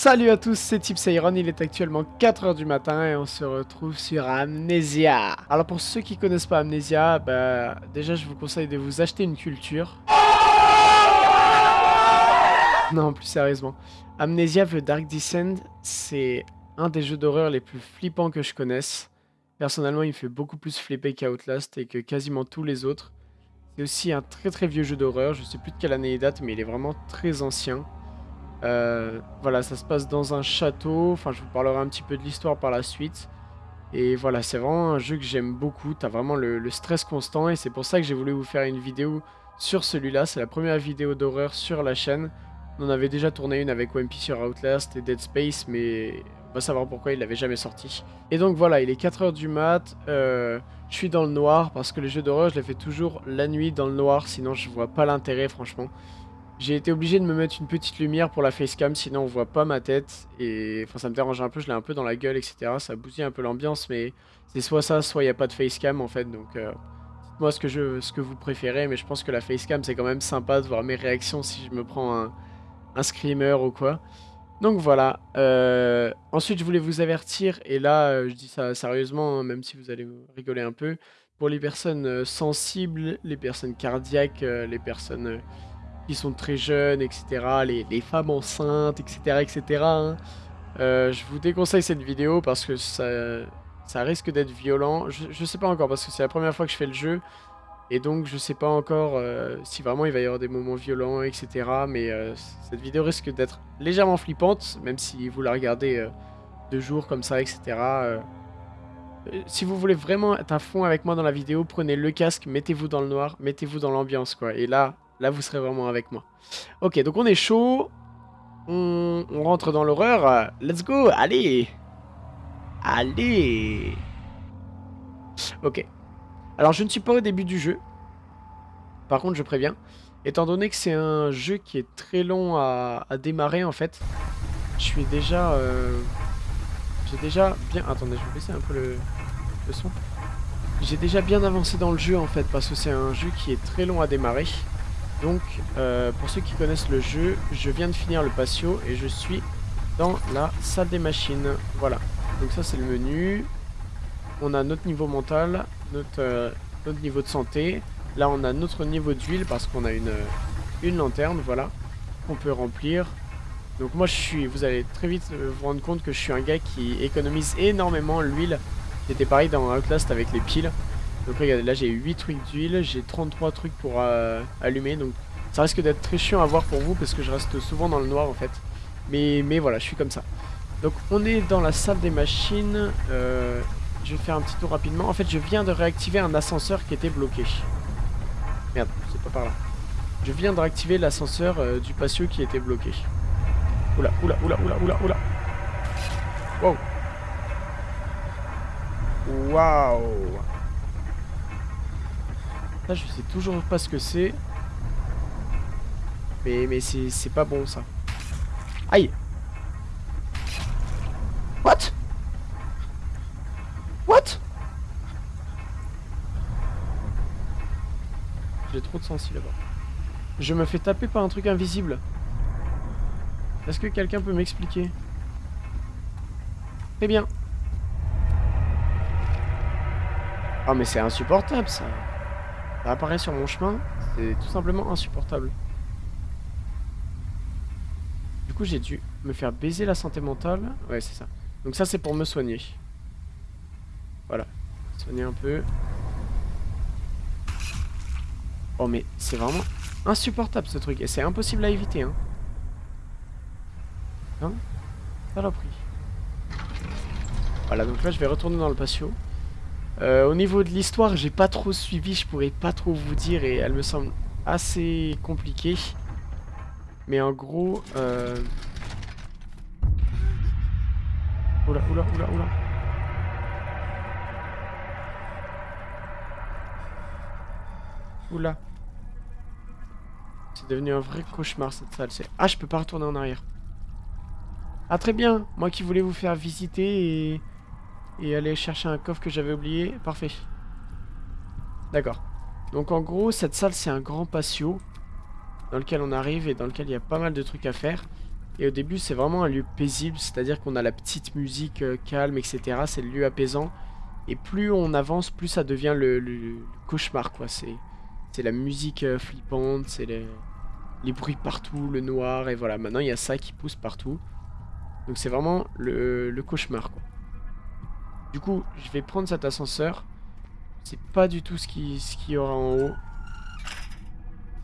Salut à tous, c'est Tipsairon, il est actuellement 4h du matin et on se retrouve sur Amnesia. Alors pour ceux qui connaissent pas Amnesia, bah, déjà je vous conseille de vous acheter une culture. Non, plus sérieusement. Amnesia The Dark Descent, c'est un des jeux d'horreur les plus flippants que je connaisse. Personnellement, il me fait beaucoup plus flipper qu'Outlast et que quasiment tous les autres. C'est aussi un très très vieux jeu d'horreur, je sais plus de quelle année il date, mais il est vraiment très ancien. Euh, voilà, ça se passe dans un château. Enfin, je vous parlerai un petit peu de l'histoire par la suite. Et voilà, c'est vraiment un jeu que j'aime beaucoup. T'as vraiment le, stress constant et c'est pour ça que j'ai voulu vous faire une vidéo sur celui-là. C'est la première vidéo d'horreur sur la chaîne. On en avait déjà tourné une avec OMP sur Outlast et Dead Space, mais on va savoir pourquoi il l'avait jamais sorti. Et donc voilà, il est 4h du mat. Euh, je suis dans le noir parce que les jeux d'horreur, je les fais toujours la nuit dans le noir, sinon je vois pas l'intérêt franchement. J'ai été obligé de me mettre une petite lumière pour la facecam, sinon on voit pas ma tête. Et enfin, ça me dérange un peu, je l'ai un peu dans la gueule, etc. Ça bousille un peu l'ambiance, mais c'est soit ça, soit il n'y a pas de facecam en fait. Donc, euh, dites-moi ce, que ce que vous préférez, mais je pense que la facecam c'est quand même sympa de voir mes réactions si je me prends un, un screamer ou quoi. Donc voilà. Euh, ensuite, je voulais vous avertir, et là, euh, je dis ça sérieusement, hein, même si vous allez rigoler un peu. Pour les personnes sensibles, les personnes cardiaques, les personnes qui sont très jeunes, etc. Les, femmes enceintes, etc. etc. Hein. Euh, je vous déconseille cette vidéo parce que ça, ça risque d'être violent. Je, je, sais pas encore parce que c'est la première fois que je fais le jeu. Et donc je sais pas encore euh, si vraiment il va y avoir des moments violents, etc. Mais euh, cette vidéo risque d'être légèrement flippante, même si vous la regardez deux jours comme ça, etc. si vous voulez vraiment être à fond avec moi dans la vidéo, prenez le casque, mettez-vous dans le noir, mettez-vous dans l'ambiance quoi. Et là, Là, vous serez vraiment avec moi. Ok, donc on est chaud. On, rentre dans l'horreur. Let's go, allez Allez Ok. Alors, je ne suis pas au début du jeu. Par contre, je préviens. Étant donné que c'est un jeu qui est très long à, démarrer, en fait, je suis déjà... Euh, j'ai déjà bien... Attendez, je vais baisser un peu le, le son. J'ai déjà bien avancé dans le jeu, en fait, parce que c'est un jeu qui est très long à démarrer. Donc, euh, pour ceux qui connaissent le jeu, je viens de finir le patio et je suis dans la salle des machines. Voilà. Donc ça, c'est le menu. On a notre niveau mental, notre, euh, niveau de santé. Là, on a notre niveau d'huile parce qu'on a une, une lanterne, voilà, qu'on peut remplir. Donc moi, je suis, vous allez très vite vous rendre compte que je suis un gars qui économise énormément l'huile. C'était pareil dans Outlast avec les piles. Donc regardez, là j'ai 8 trucs d'huile, j'ai 33 trucs pour euh, allumer, donc ça risque d'être très chiant à voir pour vous parce que je reste souvent dans le noir en fait. Mais, mais voilà, je suis comme ça. Donc on est dans la salle des machines, euh, je vais faire un petit tour rapidement. En fait je viens de réactiver un ascenseur qui était bloqué. Merde, c'est pas par là. Je viens de réactiver l'ascenseur euh, du patio qui était bloqué. Oula, oula, oula, oula, oula, oula. Wow. Waouh Je sais toujours pas ce que c'est. Mais, mais c'est pas bon, ça. Aïe What? What? J'ai trop de sensi là-bas. Je me fais taper par un truc invisible. Est-ce que quelqu'un peut m'expliquer? Très bien. Oh mais c'est insupportable ça apparaît sur mon chemin, c'est tout simplement insupportable. Du coup, j'ai dû me faire baiser la santé mentale. Ouais, c'est ça. Donc ça, c'est pour me soigner. Voilà. Soigner un peu. Oh, mais c'est vraiment insupportable, ce truc. Et c'est impossible à éviter, hein. Hein? Saloperie. Voilà, donc là, je vais retourner dans le patio. Euh, au niveau de l'histoire, j'ai pas trop suivi, je pourrais pas trop vous dire et elle me semble assez compliquée. Mais en gros... Euh... Oula, oula, oula, oula. Oula. C'est devenu un vrai cauchemar cette salle. Ah, je peux pas retourner en arrière. Ah, très bien. Moi qui voulais vous faire visiter et et aller chercher un coffre que j'avais oublié. Parfait. D'accord. Donc en gros, cette salle, c'est un grand patio dans lequel on arrive et dans lequel il y a pas mal de trucs à faire. Et au début, c'est vraiment un lieu paisible, c'est-à-dire qu'on a la petite musique euh, calme, etc. C'est le lieu apaisant. Et plus on avance, plus ça devient le, cauchemar, quoi. C'est la musique euh, flippante, c'est les, les bruits partout, le noir, et voilà. Maintenant, il y a ça qui pousse partout. Donc c'est vraiment le, le cauchemar, quoi. Du coup, je vais prendre cet ascenseur. C'est pas du tout ce qui- ce qu'il y aura en haut.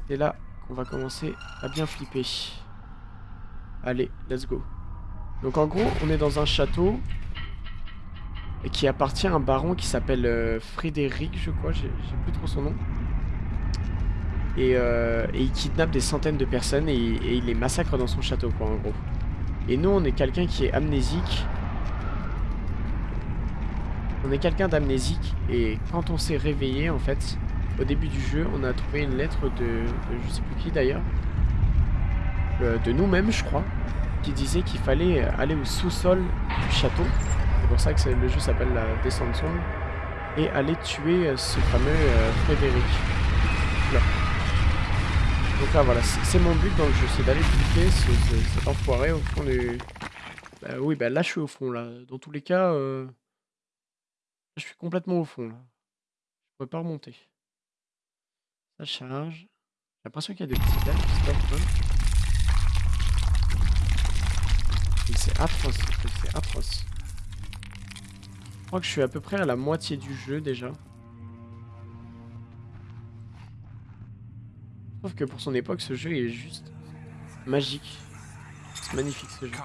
C'est là qu'on va commencer à bien flipper. Allez, let's go. Donc en gros, on est dans un château qui appartient à un baron qui s'appelle euh, Frédéric, je crois, j'ai plus trop son nom. Et, euh, et il kidnappe des centaines de personnes et, et il les massacre dans son château, quoi, en gros. Et nous, on est quelqu'un qui est amnésique. On est quelqu'un d'amnésique et quand on s'est réveillé, en fait, au début du jeu, on a trouvé une lettre de, de je sais plus qui d'ailleurs, euh, de nous-mêmes, je crois, qui disait qu'il fallait aller au sous-sol du château. C'est pour ça que le jeu s'appelle la descente sombre. Et aller tuer euh, ce fameux euh, Frédéric. Donc là, voilà, c'est mon but dans le jeu, c'est d'aller buter ce, ce- cet enfoiré au fond du... Bah oui, bah là, je suis au fond, là. Dans tous les cas, je suis complètement au fond, là. Je pourrais pas remonter. Ça charge. J'ai l'impression qu'il y a des petits lacs qui se passent, C'est atroce, c'est atroce. Je crois que je suis à peu près à la moitié du jeu déjà. Trouve que pour son époque, ce jeu est juste magique. C'est magnifique ce jeu.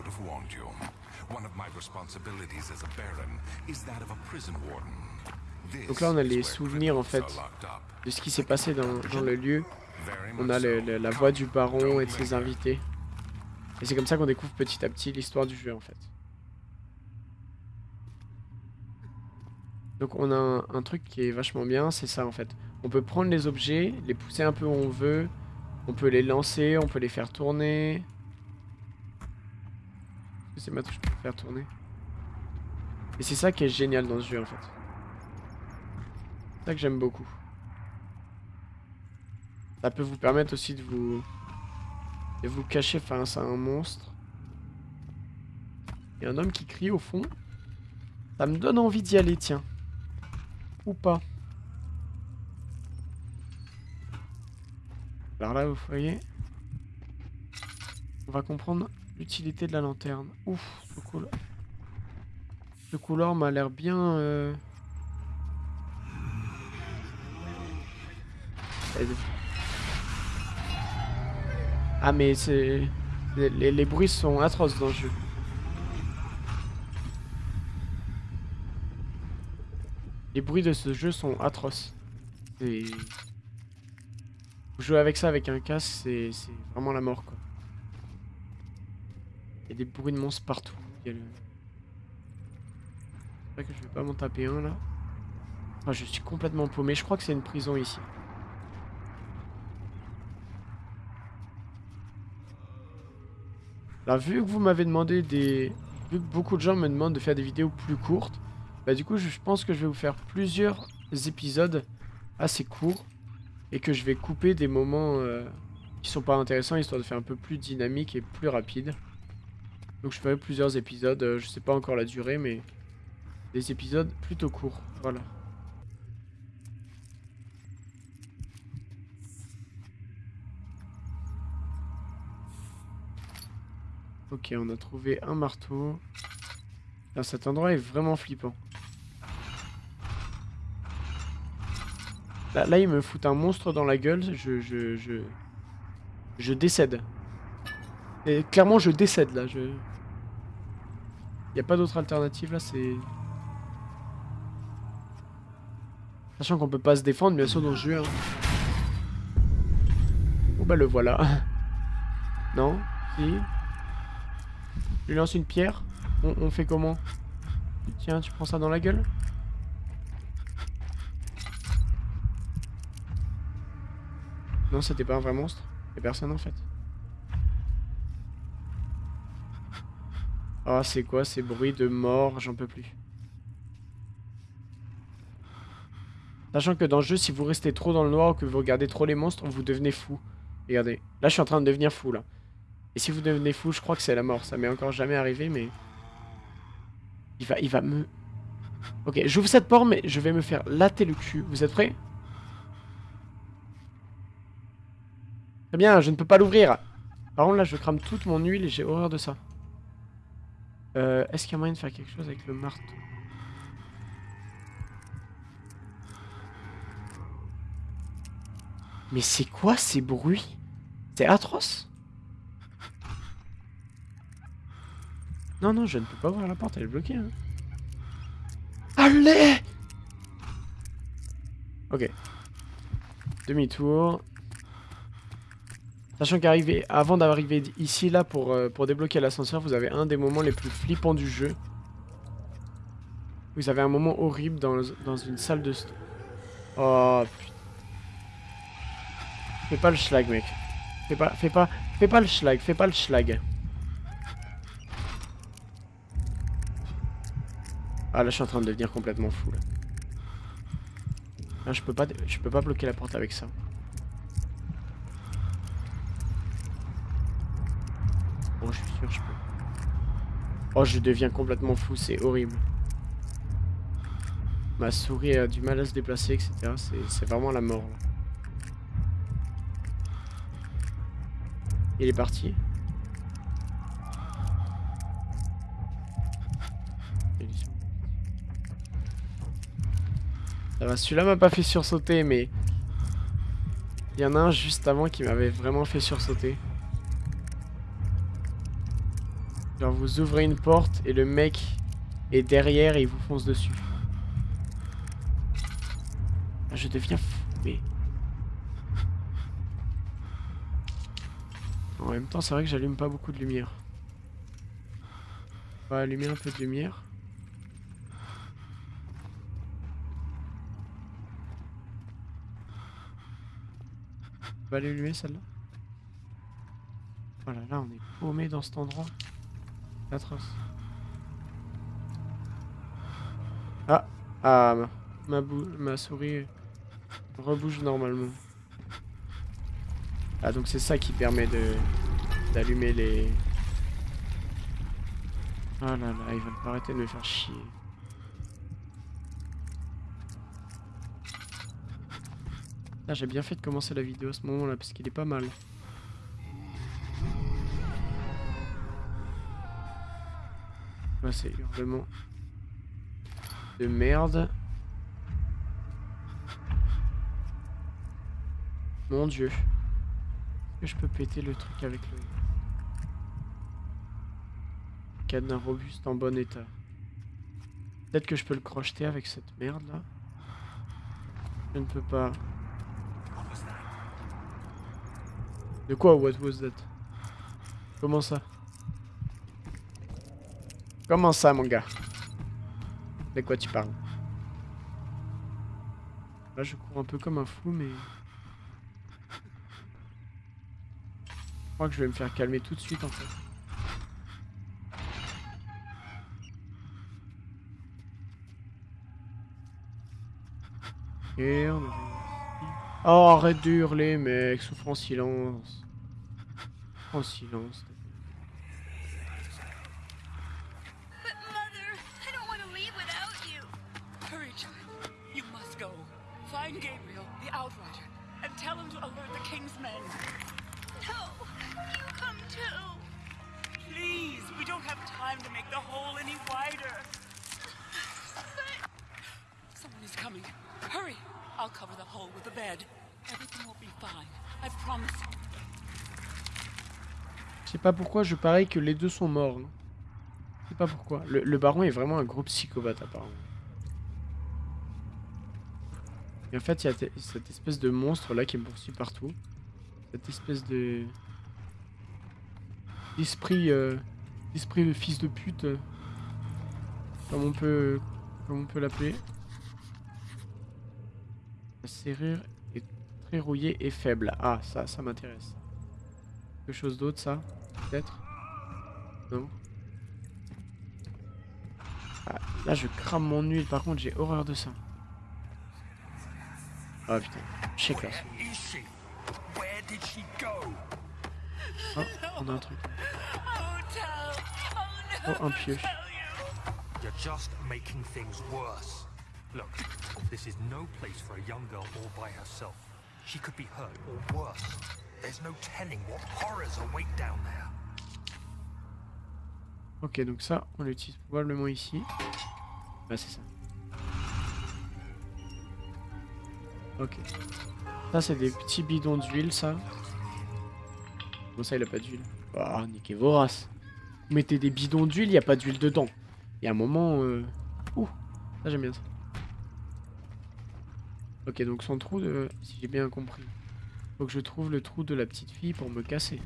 Should have warned you. One of my responsibilities as a baron is that of a prison warden. This Donc là, on a les souvenirs en fait de ce qui s'est passé dans, dans le lieu. On a le- so. le- la voix du baron et de ses invités. Et c'est comme ça qu'on découvre petit à petit l'histoire du jeu en fait. Donc on a un, un truc qui est vachement bien, c'est ça en fait. On peut prendre les objets, les pousser un peu où on veut, on peut les lancer, on peut les faire tourner. C'est ma touche pour faire tourner Et c'est ça qui est génial dans ce jeu en fait. C'est ça que j'aime beaucoup. Ça peut vous permettre aussi de vous de vous cacher face à un monstre. Il y a un homme qui crie au fond. Ça me donne envie d'y aller, tiens. Ou pas. Alors là, vous voyez, on va comprendre l'utilité de la lanterne. Ouf, ce couloir. Ce couloir m'a l'air bien... euh, Ah mais c'est... Les, les- bruits sont atroces dans le jeu. Les bruits de ce jeu sont atroces. Jouer avec ça avec un casque, c'est vraiment la mort quoi. Il y a des bruits de monstres partout. C'est vrai que je vais pas m'en taper un là. Je suis complètement paumé. Je crois que c'est une prison ici. Là, vu que vous m'avez demandé des... Vu que beaucoup de gens me demandent de faire des vidéos plus courtes, bah du coup, je pense que je vais vous faire plusieurs épisodes assez courts et que je vais couper des moments euh, qui sont pas intéressants, histoire de faire un peu plus dynamique et plus rapide. Donc je ferai plusieurs épisodes, euh, je sais pas encore la durée, mais des épisodes plutôt courts, voilà. Ok, on a trouvé un marteau. Putain, cet endroit est vraiment flippant. Là, là, il me fout un monstre dans la gueule, je... Je, je, je décède. Et clairement, je décède, là, je... Y a pas d'autre alternative, là, c'est... Sachant qu'on peut pas se défendre, bien sûr, dans le jeu. hein. Bah le voilà. non? Si Je lui lance une pierre on, on fait comment? Tiens, tu prends ça dans la gueule? Non, c'était pas un vrai monstre. Y'a personne en fait. Ah, c'est quoi ces bruits de mort? J'en peux plus. Sachant que dans le jeu, si vous restez trop dans le noir ou que vous regardez trop les monstres, vous devenez fou. Regardez, là je suis en train de devenir fou là. Et si vous devenez fou, je crois que c'est la mort. Ça m'est encore jamais arrivé, mais... Il va, va me... Ok, j'ouvre cette porte, mais je vais me faire latter le cul. Vous êtes prêts? Très bien, je ne peux pas l'ouvrir. Par contre, là, je crame toute mon huile et j'ai horreur de ça. Euh, Est-ce qu'il y a moyen de faire quelque chose avec le marteau? Mais c'est quoi ces bruits? C'est atroce Non, non, je ne peux pas ouvrir la porte, elle est bloquée. Hein. Allez Ok. Demi-tour. Sachant qu'arriver, avant d'arriver ici, là, pour, euh, pour débloquer l'ascenseur, vous avez un des moments les plus flippants du jeu. Vous avez un moment horrible dans, dans une salle de... Oh, putain. Fais pas le schlag, mec. Fais pas, fais pas, fais pas le schlag, fais pas le schlag. Ah là je suis en train de devenir complètement fou là. Je peux pas je peux pas bloquer la porte avec ça. Oh je suis je peux. Oh je deviens complètement fou, c'est horrible. Ma souris a du mal à se déplacer, etc. C'est vraiment la mort. Il est parti. Ça va, celui-là m'a pas fait sursauter, mais... Il y en a un juste avant qui m'avait vraiment fait sursauter. Genre vous ouvrez une porte et le mec est derrière et il vous fonce dessus. Je deviens fou. En même temps, c'est vrai que j'allume pas beaucoup de lumière. On va allumer un peu de lumière. va l'allumer celle-là Voilà, là on est paumé dans cet endroit. Atroce. Ah Ah ma, ma souris rebouge normalement. Ah donc c'est ça qui permet de d'allumer les... Ah là là, ils veulent pas arrêter de me faire chier. Ah, j'ai bien fait de commencer la vidéo à ce moment-là, parce qu'il est pas mal. C'est hurlement de merde. Mon dieu. Est-ce que je peux péter le truc avec le... Cadenas robuste en bon état? Peut-être que je peux le crocheter avec cette merde là. Je ne peux pas. De quoi? What was that? Comment ça? Comment ça mon gars? De quoi tu parles? Là je cours un peu comme un fou mais... Je crois que je vais me faire calmer tout de suite en fait. Oh, arrête de hurler, mec. Souffre en silence. En silence. Je sais pas pourquoi je parie que les deux sont morts. Je sais pas pourquoi. Le, baron est vraiment un gros psychopathe apparemment. Et en fait, il y a te- cette espèce de monstre là qui me poursuit partout. Cette espèce de... D'esprit... Euh... D'esprit de fils de pute. euh, Comme on peut... Comme on peut l'appeler. La serrure est très rouillée et faible. Ah, ça, ça m'intéresse. Quelque chose d'autre, ça Peut-être? Non ah, Là, je crame mon huile. Par contre, j'ai horreur de ça. Ah putain, check là. Oh, on a un truc. Oh. Oh. Oh, un pioche. Look, this is no place for a young girl all by herself. She could be hurt or worse. There's no telling what horrors await down there. Ok, donc ça, on l'utilise probablement ici. Bah, c'est ça. Ok. Ça, c'est des petits bidons d'huile, ça. Bon, ça, il a pas d'huile. Ah, niquez vos races. Vous mettez des bidons d'huile, il n'y a pas d'huile dedans. Il y a un moment... Euh... Ouh, ça, j'aime bien ça. Ok, donc son trou de... Si j'ai bien compris. Faut que je trouve le trou de la petite fille pour me casser.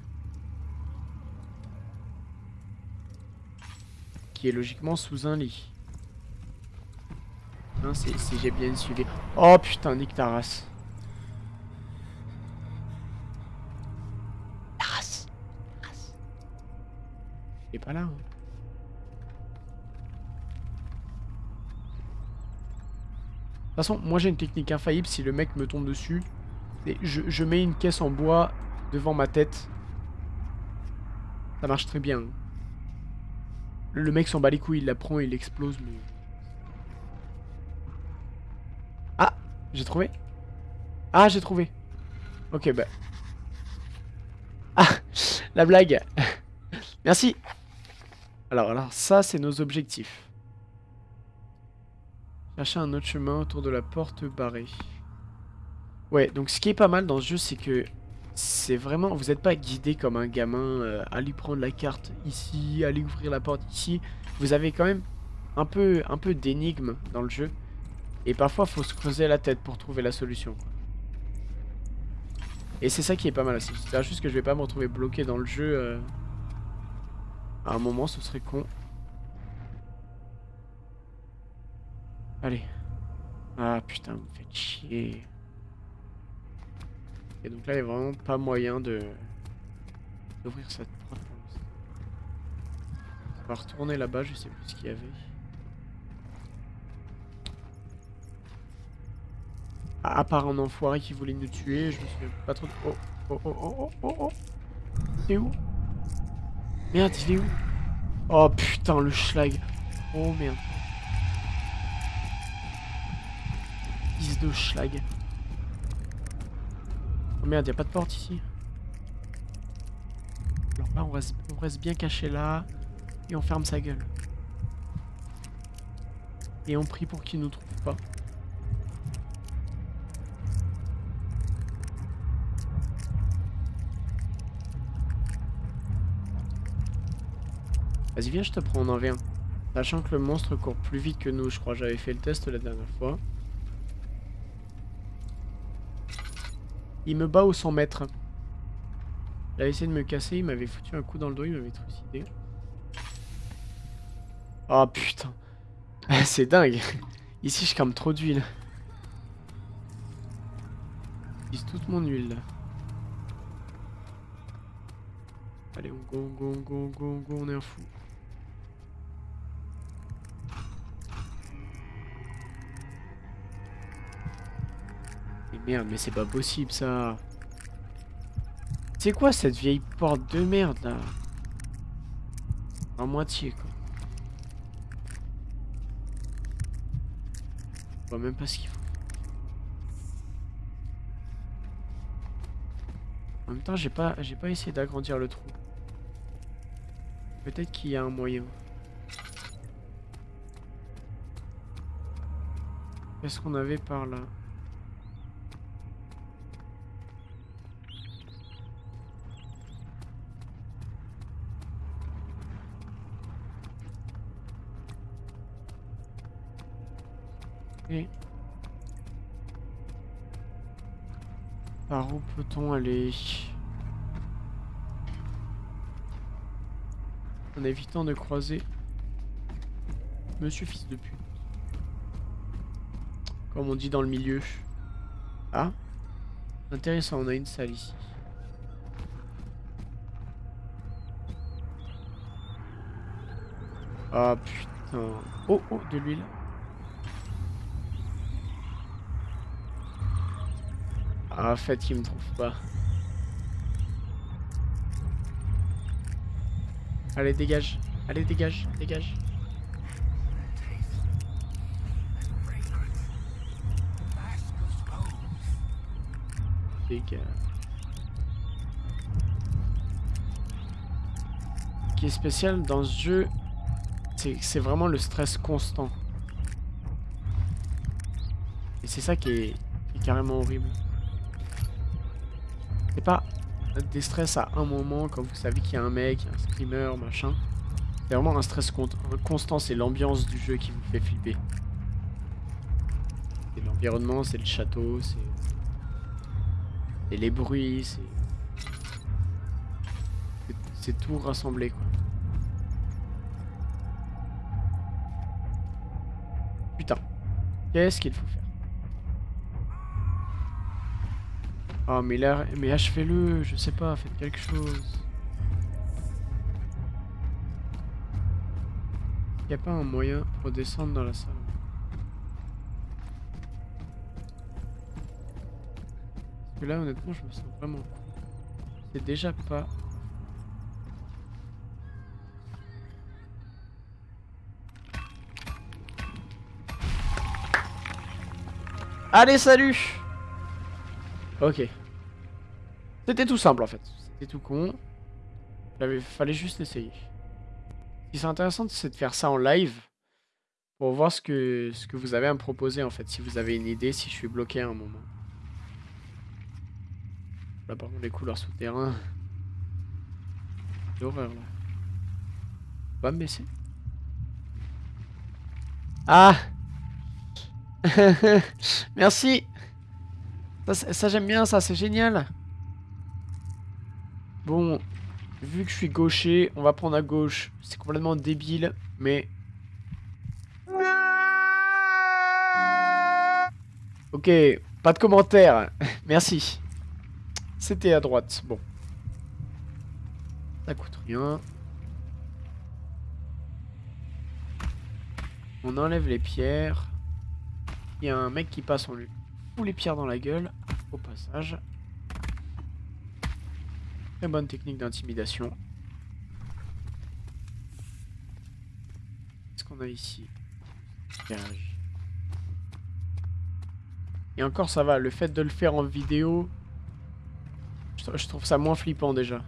Qui est logiquement sous un lit. Hein, si j'ai bien suivi. Oh putain, nique ta race. La race. Il est pas là. hein. Toute façon, moi j'ai une technique infaillible si le mec me tombe dessus. Et je, mets une caisse en bois devant ma tête. Ça marche très bien. Le mec s'en bat les couilles, il la prend, il explose, mais... Ah J'ai trouvé Ah, j'ai trouvé Ok, bah... Ah La blague Merci Alors, alors, ça, c'est nos objectifs. Chercher un autre chemin autour de la porte barrée. Ouais, donc ce qui est pas mal dans ce jeu, c'est que c'est vraiment, vous n'êtes pas guidé comme un gamin euh, à lui prendre la carte ici, lui ouvrir la porte ici. Vous avez quand même un peu, un peu d'énigme dans le jeu. Et parfois, faut se creuser la tête pour trouver la solution. Et c'est ça qui est pas mal. C'est juste que je vais pas me retrouver bloqué dans le jeu. euh, À un moment, ce serait con. Allez. Ah putain, vous me faites chier. Et donc là, il n'y a vraiment pas moyen de d'ouvrir cette porte. On va retourner là-bas, je sais plus ce qu'il y avait. À à part un enfoiré qui voulait nous tuer, je me souviens pas trop de... Oh, oh, oh, oh, oh, oh, oh. Il est où? Merde, il est où? Oh putain, le schlag. Oh merde. Fils de schlag. Oh merde, y a pas de porte ici. Alors là, on reste, bien caché là. Et on ferme sa gueule. Et on prie pour qu'il nous trouve pas. Vas-y, viens, je te prends en V1. Sachant que le monstre court plus vite que nous, je crois. J'avais fait le test la dernière fois. Il me bat au 100 mètres. Il a essayé de me casser, il m'avait foutu un coup dans le dos, il m'avait trucidé. Oh putain. C'est dingue. Ici, je crame trop d'huile. J'utilise toute mon huile là. Allez, on go, go, go, go, go, on est un fou. Merde, mais c'est pas possible ça. C'est quoi cette vieille porte de merde là? En moitié quoi. Je vois même pas ce qu'il faut. En même temps, j'ai pas, j'ai pas essayé d'agrandir le trou. Peut-être qu'il y a un moyen. Qu'est-ce qu'on avait par là? Par où peut-on aller En évitant de croiser Monsieur fils de pute. Comme on dit dans le milieu. Ah Intéressant, on a une salle ici. Ah putain. Oh oh, de l'huile. Ah, fait qu'il me trouve pas. Allez, dégage. Allez, dégage, dégage. Ce qui est spécial dans ce jeu, c'est vraiment le stress constant. Et c'est ça qui est carrément horrible. Pas des stress à un moment quand vous savez qu'il y a un mec, un screamer, machin. C'est vraiment un stress con- constant, c'est l'ambiance du jeu qui vous fait flipper. C'est l'environnement, c'est le château, c'est... Les bruits, c'est- C'est tout rassemblé, quoi. Putain. Qu'est-ce qu'il faut faire? Oh mais là, mais achevez-le, je sais pas, faites quelque chose. Y a pas un moyen pour descendre dans la salle Parce que là honnêtement je me sens vraiment. C'est déjà pas... Allez salut Ok. C'était tout simple en fait. C'était tout con. Il fallait juste essayer. Ce qui est intéressant, c'est de faire ça en live. Pour voir ce que, ce que vous avez à me proposer en fait. Si vous avez une idée, si je suis bloqué à un moment. Là par contre les couleurs souterrains. L'horreur là. Va me baisser. Ah Merci ça, j'aime bien ça, c'est génial. Bon, vu que je suis gaucher, on va prendre à gauche. C'est complètement débile, mais... Ok, pas de commentaires. Merci. C'était à droite, bon. Ça coûte rien. On enlève les pierres. Il y a un mec qui passe, on lui fout les pierres dans la gueule au passage. Très bonne technique d'intimidation. Qu'est-ce qu'on a ici? Et encore ça va, le fait de le faire en vidéo, je, tr- je trouve ça moins flippant déjà.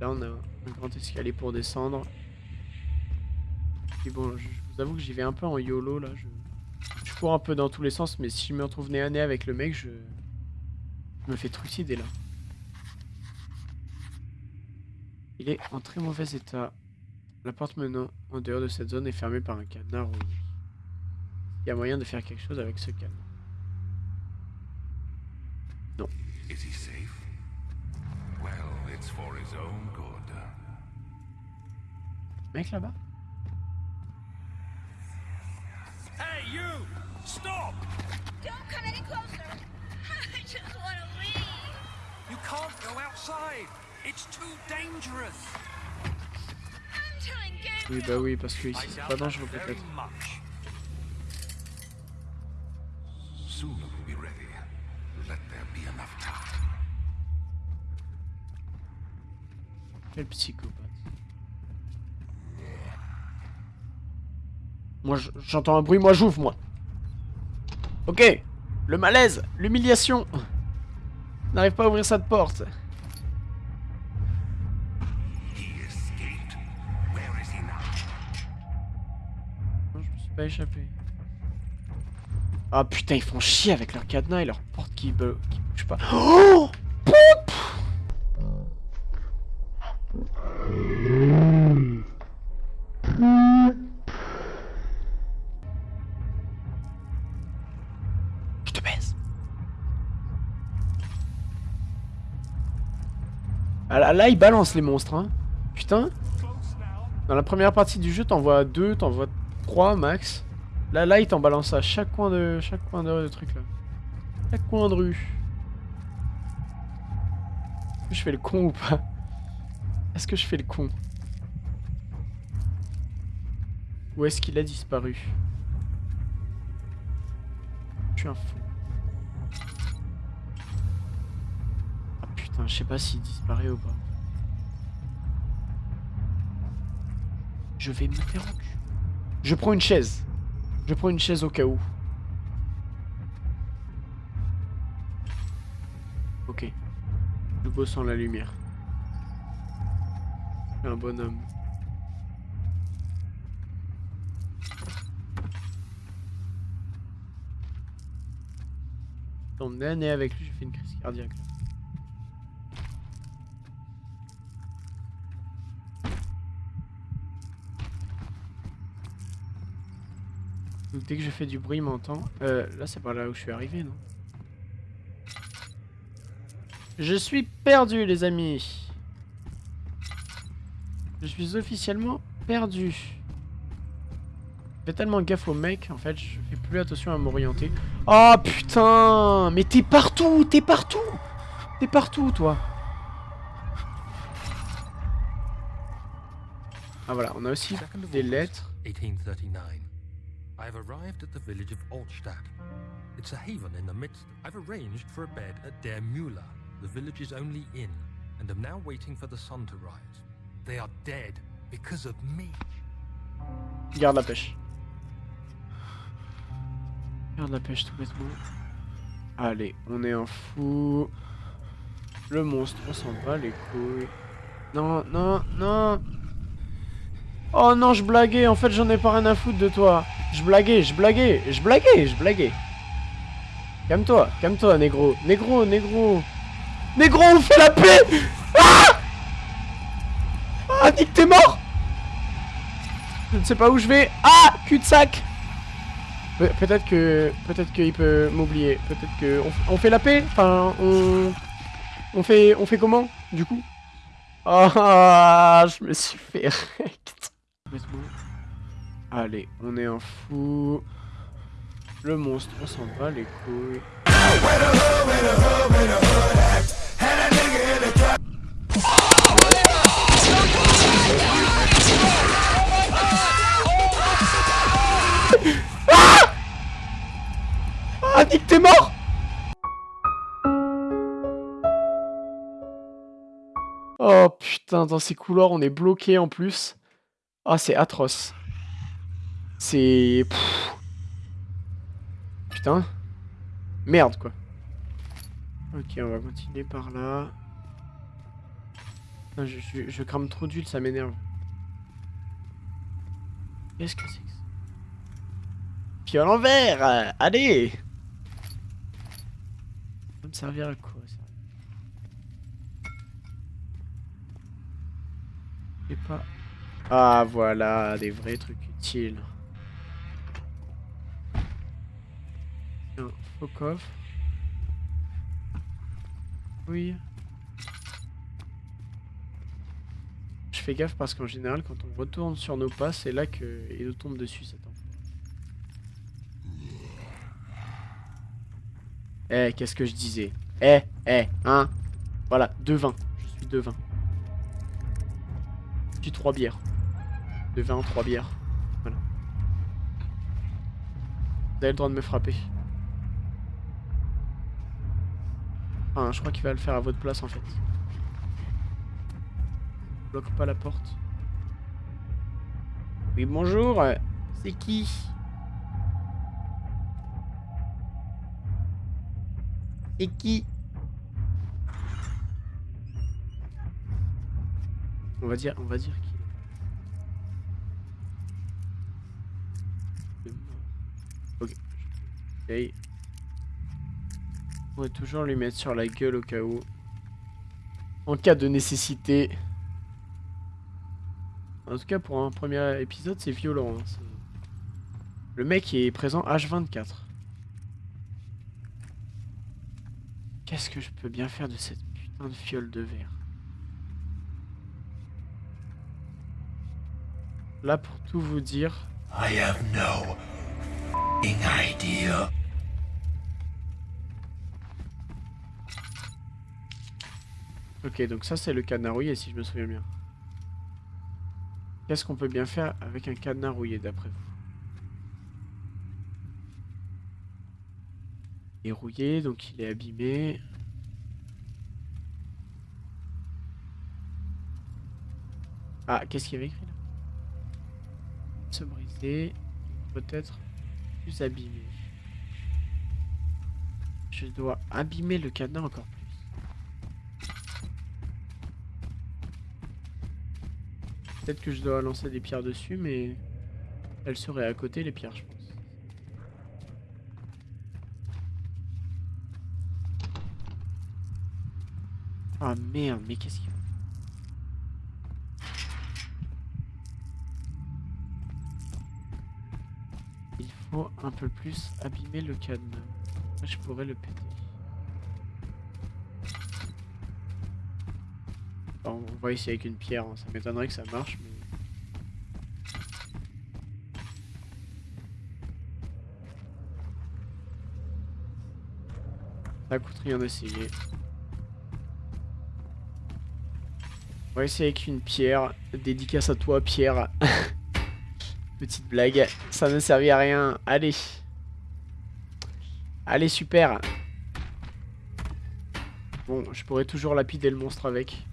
Là on a un grand escalier pour descendre. Et bon, je, vous avoue que j'y vais un peu en YOLO là. Je cours un peu dans tous les sens, mais si je me retrouve nez à nez avec le mec, je, je me fais trucider là. Il est en très mauvais état. La porte menant en dehors de cette zone est fermée par un cadenas rouillé. Il y a moyen de faire quelque chose avec ce cadenas. Is he safe? Well, it's for his own good. Mec là-bas? You! Stop! Don't come any closer. I just want to leave. You can't go outside. It's too dangerous. I'm telling Oui Gabriel. bah oui, parce que ici I c'est pas dangereux very peut-être. Soon it will be ready. Let there be enough time. Quel psychopathe. Moi j'entends un bruit, moi j'ouvre moi. Ok, le malaise, l'humiliation. N'arrive pas à ouvrir cette porte. Je me suis pas échappé. Ah putain, ils font chier avec leur cadenas et leur porte qui, qui bouge pas. Oh là, ils balancent les monstres, hein. Putain. Dans la première partie du jeu, t'en vois deux, t'en vois trois max. Là, là, il t'en balance à chaque coin de chaque coin de, de truc là. Chaque coin de rue. Est-ce que je fais le con ou pas? Est-ce que je fais le con? Ou est-ce qu'il a disparu? Je suis un fou. Enfin, je sais pas s'il disparaît ou pas. Je vais cul. Je prends une chaise. Je prends une chaise au cas où. Ok. Le beau sans la lumière. Un bonhomme. Un nez avec lui, j'ai fait une crise cardiaque. Dès que je fais du bruit, il m'entend. Euh, là, c'est par là où je suis arrivé, non Je suis perdu, les amis. Je suis officiellement perdu. Je fais tellement gaffe au mec, en fait, je fais plus attention à m'orienter. Oh putain Mais t'es partout T'es partout T'es partout, toi Ah voilà, on a aussi des lettres. 1839. I have arrived at the village of Altstadt. It's a haven in the midst. I've arranged for a bed at Der Müller, the village's only inn, and am now waiting for the sun to rise. They are dead because of me. Garde la pêche. Garde la pêche tout bêtement. Allez, on est un fou. Le monstre, on s'en bat les couilles. Non, non, non. Oh non, je blaguais. En fait, j'en ai pas rien à foutre de toi. Je blaguais, je blaguais, je blaguais, je blaguais. Calme-toi, calme-toi, négro. Négro, négro. Négro, on fait la paix Ah Ah, que t'es mort Je ne sais pas où je vais. Ah Cul-de-sac Pe- Peut-être que... Peut-être qu'il peut m'oublier. Peut-être que... On, fait la paix Enfin, on... On fait... On fait comment, du coup? Ah, je me suis fait rect. Allez, on est un fou. Le monstre, on s'en bat les couilles. Ah, que t'es mort Oh putain, dans ces couloirs, on est bloqué en plus. Ah, c'est atroce. C'est... Putain. Merde, quoi. Ok, on va continuer par là. Putain, je, je, je crame trop d'huile, ça m'énerve. Qu'est-ce que c'est que ça? Puis à l'envers euh, Allez Ça va me servir à quoi, ça Et pas... Ah, voilà, des vrais trucs utiles. Tiens, coffre. Oui. Je fais gaffe parce qu'en général, quand on retourne sur nos pas, c'est là que il nous tombe dessus cet enfant. Eh, qu'est-ce que je disais? Eh, eh, hein? Voilà, deux vins. Je suis deux vins. Suis trois bières. Deux vins, trois bières. Voilà. Vous avez le droit de me frapper. Enfin, je crois qu'il va le faire à votre place en fait. Bloque pas la porte. Oui, bonjour. C'est qui? C'est qui? On va dire, on va dire qu'il est mort. Ok. On va toujours lui mettre sur la gueule au cas où. En cas de nécessité. En tout cas, pour un premier épisode, c'est violent. hein, Le mec est présent H24. Qu'est-ce que je peux bien faire de cette putain de fiole de verre? Là, pour tout vous dire, I have no idea. Ok, donc ça c'est le cadenas rouillé si je me souviens bien. Qu'est-ce qu'on peut bien faire avec un cadenas rouillé d'après vous? Il est rouillé, donc il est abîmé. Ah, qu'est-ce qu'il y avait écrit là? Se briser, peut-être plus abîmé. Je dois abîmer le cadenas encore Peut-être que je dois lancer des pierres dessus, mais elles seraient à côté les pierres, je pense. Ah merde, mais qu'est-ce qu'il Il faut un peu plus abîmer le. Là, je pourrais le péter. On va essayer avec une pierre, hein. ça m'étonnerait que ça marche, mais... Ça coûte rien d'essayer. On va essayer avec une pierre. Dédicace à toi, Pierre. Petite blague. Ça ne servit à rien. Allez. Allez, super. Bon, je pourrais toujours lapider le monstre avec.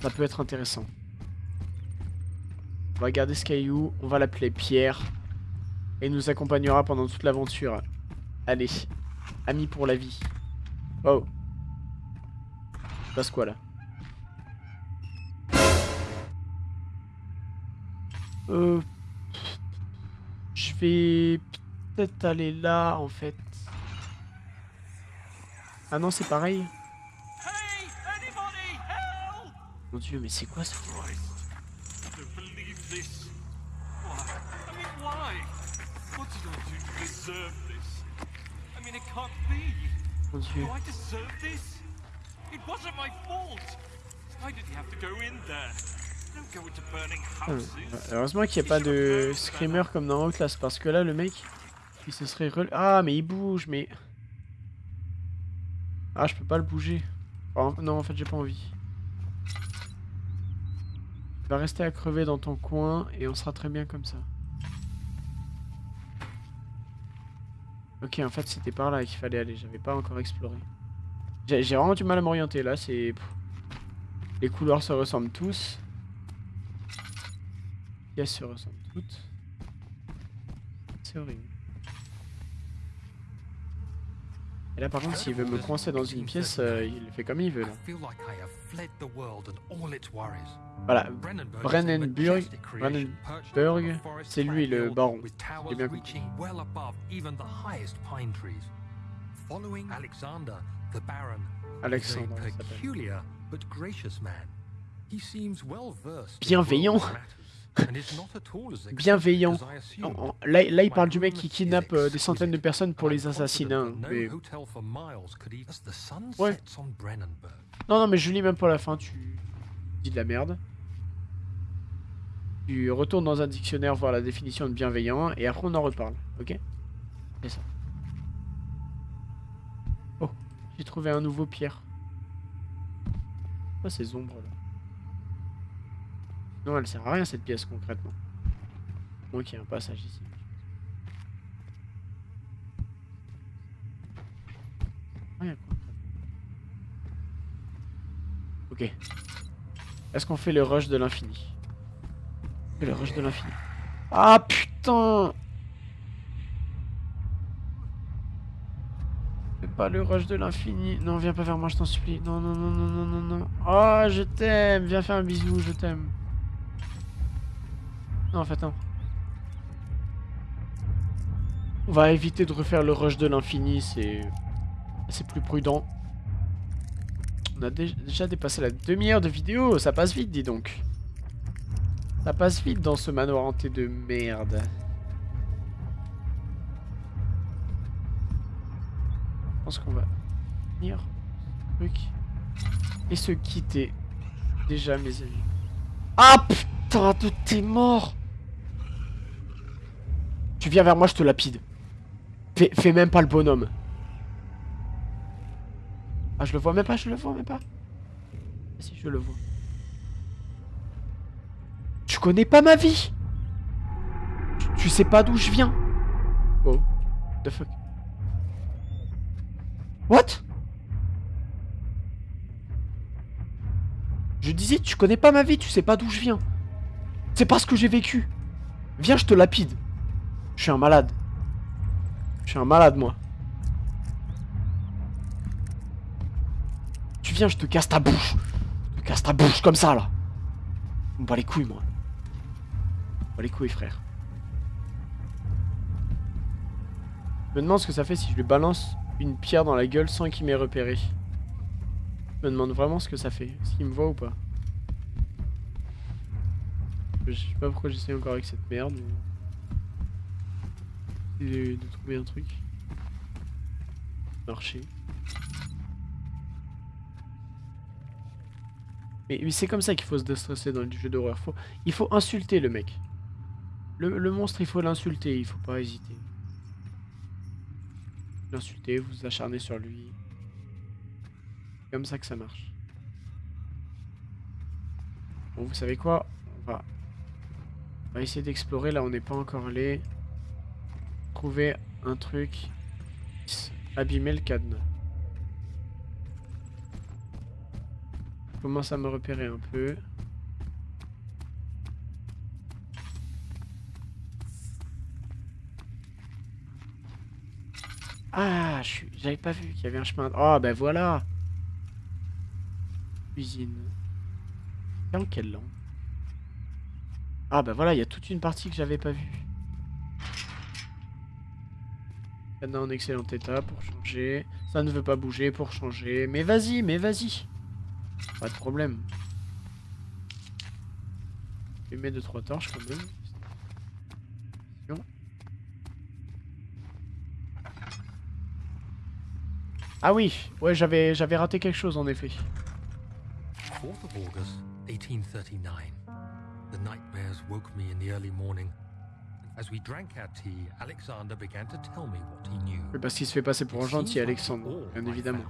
Ça peut être intéressant. On va garder ce caillou. On va l'appeler Pierre. Et il nous accompagnera pendant toute l'aventure. Allez. Ami pour la vie. Oh. Il se passe quoi là Euh... Je vais peut-être aller là en fait. Ah non, c'est pareil. Mon dieu, mais c'est quoi ça. Mon dieu. Houses. Heureusement qu'il n'y a pas de screamer comme dans Outlast parce que là le mec il se serait rel... Ah mais il bouge mais... Ah je peux pas le bouger. Oh, non en fait j'ai pas envie. Rester à crever dans ton coin et on sera très bien comme ça. Ok en fait c'était par là qu'il fallait aller, j'avais pas encore exploré. J'ai vraiment du mal à m'orienter là, c'est... Les couloirs se ressemblent tous. Les pièces se ressemblent toutes. C'est horrible. Et là par contre s'il veut me coincer dans une pièce, euh, il fait comme il veut là. Voilà, Brennenburg, c'est lui, le baron. J'ai bien compris. Alexandre, Bienveillant. Bienveillant. là, là, il parle du mec qui kidnappe euh, des centaines de personnes pour les assassiner. hein, Ouais. Non, non, mais je lis même pas la fin, tu dis de la merde. Tu retournes dans un dictionnaire voir la définition de bienveillant et après on en reparle, ok? C'est ça. Oh, j'ai trouvé un nouveau pierre. Quoi ces ombres là Non, elle sert à rien cette pièce concrètement. Moi qu'il y a un passage ici. Rien concrètement? Ok. Est-ce qu'on fait le rush de l'infini? Le rush de l'infini. Ah putain pas le rush de l'infini. Non, viens pas vers moi, je t'en supplie. Non, non, non, non, non, non, non. Oh, je t'aime. Viens faire un bisou, je t'aime. Non, en fait, non. On va éviter de refaire le rush de l'infini, c'est... C'est plus prudent. On a dé- déjà dépassé la demi-heure de vidéo, ça passe vite, dis donc. Ça passe vite dans ce manoir hanté de merde. Je pense qu'on va ce truc et se quitter. Déjà, mes amis. Ah putain, de t'es mort Tu viens vers moi, je te lapide. Fais, même pas le bonhomme. Ah, je le vois même pas, je le vois même pas. Ah, si, je le vois. Tu connais pas ma vie tu, tu sais pas d'où je viens Oh, the fuck? What? Je disais, tu connais pas ma vie, tu sais pas d'où je viens. C'est pas ce que j'ai vécu. Viens, je te lapide. Je suis un malade. Je suis un malade, moi. Tu viens, je te casse ta bouche. Je te casse ta bouche comme ça, là. On bat les couilles, moi. On bat les couilles, frère. Je me demande ce que ça fait si je lui balance une pierre dans la gueule sans qu'il m'ait repéré. Je me demande vraiment ce que ça fait. Est-ce qu'il me voit ou pas Je sais pas pourquoi j'essaie encore avec cette merde. De, trouver un truc. Marcher. Mais, c'est comme ça qu'il faut se déstresser dans le jeu d'horreur. Faut, il faut insulter le mec. Le, monstre, il faut l'insulter, il faut pas hésiter. L'insulter, vous vous acharnez sur lui. Comme ça que ça marche. Bon, vous savez quoi? On va, on va essayer d'explorer. Là, on n'est pas encore allé. Trouver un truc. Abîmer le cadenas. Je commence à me repérer un peu. Ah, j'avais pas vu qu'il y avait un chemin. Oh, ben voilà. Cuisine. C'est en quelle langue Ah, ben voilà, il y a toute une partie que j'avais pas vue. Cadenas en excellent état pour changer. Ça ne veut pas bouger pour changer. Mais vas-y, mais vas-y. Pas de problème. Mettre 2-3 torches quand même. Ah oui, ouais, j'avais j'avais raté quelque chose en effet. 4th of August, 1839. The nightmares woke me in the early morning. Oui, parce qu'il se fait passer pour un gentil Alexandre, bien évidemment.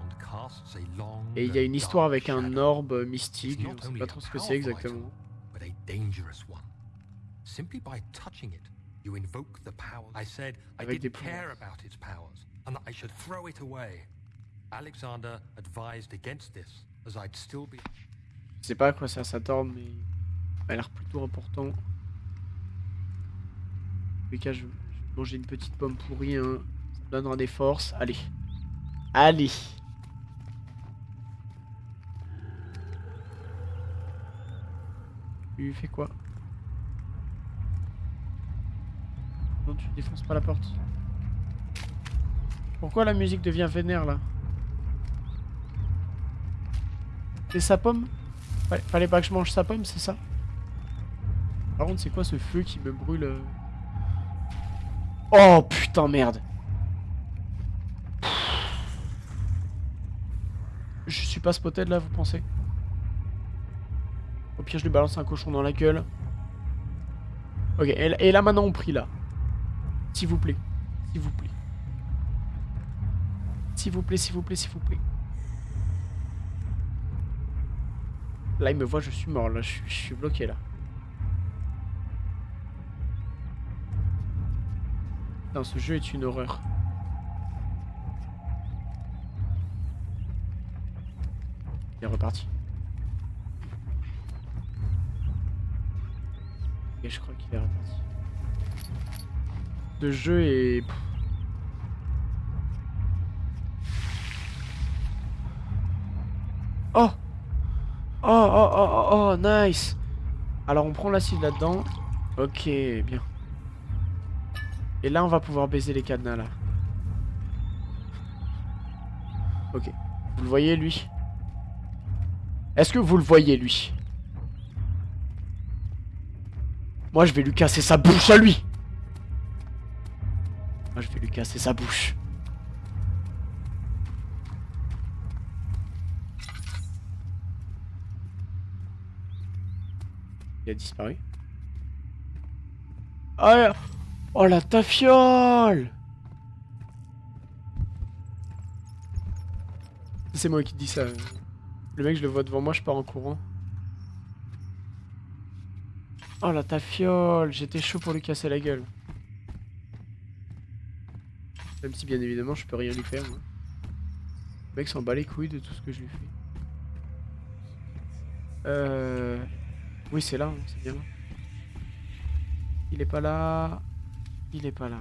Et il y a une histoire avec un orbe mystique, on sait only pas trop ce que c'est exactement. Avec des didn't care about its powers and that I should throw it away. Alexander advised against this, as I'd still be. Je sais pas à quoi sert cet orbe, mais il a l'air plutôt important. Tous cas, je vais manger une petite pomme pourrie, hein. ça donnera des forces. Allez. Allez Tu fais quoi? Non, tu défonces pas la porte. Pourquoi la musique devient vénère là? C'est sa pomme? Fallait- Fallait pas que je mange sa pomme, c'est ça? Par contre, c'est quoi ce feu qui me brûle euh? Oh putain, merde Je suis pas spotted là, vous pensez? Au pire, je lui balance un cochon dans la gueule. Ok, et, là maintenant on prie là. S'il vous plaît. S'il vous plaît. S'il vous plaît, s'il vous plaît, s'il vous plaît. Là, il me voit, je suis mort. Là, je suis bloqué là. Putain, ce jeu est une horreur. Il est reparti. Et je crois qu'il est reparti. Le jeu est... Oh Oh, oh, oh, oh, oh, nice Alors on prend l'acide là-dedans. Ok, bien. Et là, on va pouvoir baiser les cadenas, là. Ok. Vous le voyez, lui? Est-ce que vous le voyez, lui? Moi, je vais lui casser sa bouche à lui Moi, je vais lui casser sa bouche. Il a disparu. Ah, oh la tafiole C'est moi qui dis ça. Le mec, je le vois devant moi, je pars en courant. Oh la tafiole J'étais chaud pour lui casser la gueule. Même si bien évidemment je peux rien lui faire. moi. Le mec s'en bat les couilles de tout ce que je lui fais. Euh... Oui, c'est là, hein, c'est bien là. Il est pas là. Il est pas là.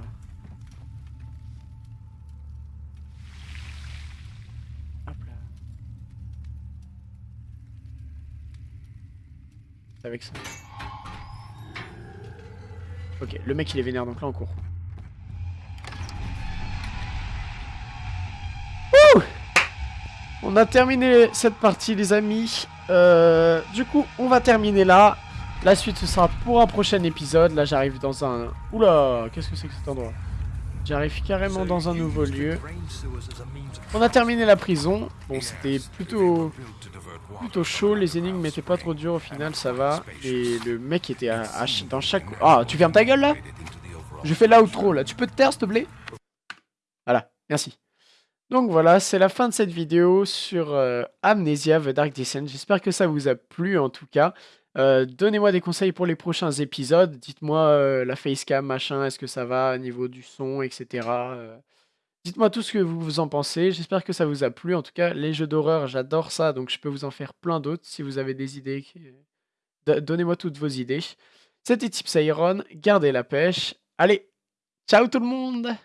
Hop là. Avec ça. Ok, le mec il est vénère donc là on court. Ouh on a terminé cette partie les amis. Euh, du coup on va terminer là. La suite ce sera pour un prochain épisode. Là j'arrive dans un... Oula, qu'est-ce que c'est que cet endroit? J'arrive carrément dans un nouveau lieu. On a terminé la prison. Bon c'était plutôt plutôt chaud, les énigmes n'étaient pas trop dures au final, ça va. Et le mec était à, à dans chaque... Ah, tu fermes ta gueule là? Je fais l'outro là, tu peux te taire s'il te plaît? Voilà, merci. Donc voilà, c'est la fin de cette vidéo sur euh, Amnesia The Dark Descent. J'espère que ça vous a plu en tout cas. Euh, Donnez-moi des conseils pour les prochains épisodes. Dites-moi euh, la facecam, machin, est-ce que ça va au niveau du son, etc. Euh, Dites-moi tout ce que vous en pensez. J'espère que ça vous a plu. En tout cas, les jeux d'horreur, j'adore ça. Donc, je peux vous en faire plein d'autres si vous avez des idées. Donnez-moi toutes vos idées. C'était Tips. Gardez la pêche. Allez, ciao tout le monde